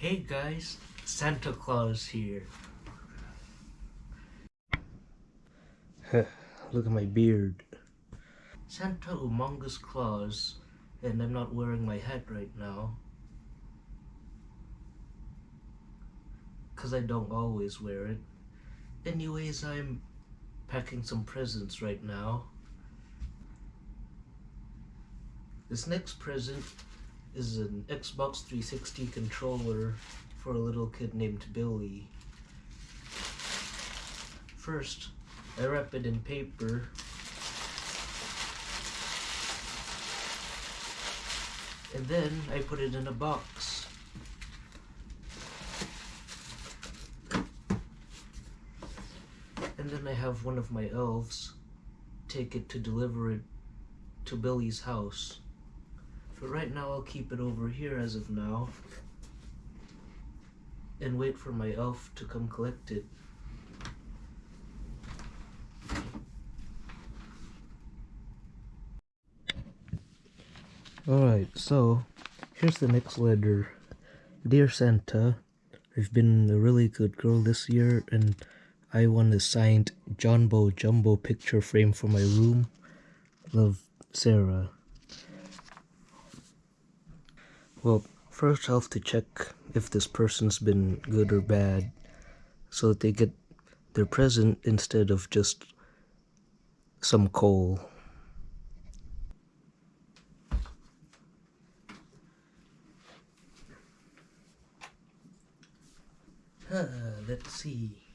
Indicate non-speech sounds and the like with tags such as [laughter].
Hey guys, Santa Claus here. [laughs] Look at my beard. Santa Humongous Claus, and I'm not wearing my hat right now. Cause I don't always wear it. Anyways, I'm packing some presents right now. This next present is an Xbox 360 controller for a little kid named Billy. First, I wrap it in paper. And then I put it in a box. And then I have one of my elves take it to deliver it to Billy's house. But right now I'll keep it over here as of now. And wait for my elf to come collect it. Alright, so here's the next letter. Dear Santa, I've been a really good girl this year and I want a signed Jumbo Jumbo picture frame for my room. Love, Sarah. Well, first I'll have to check if this person's been good or bad so that they get their present instead of just some coal. Uh, let's see.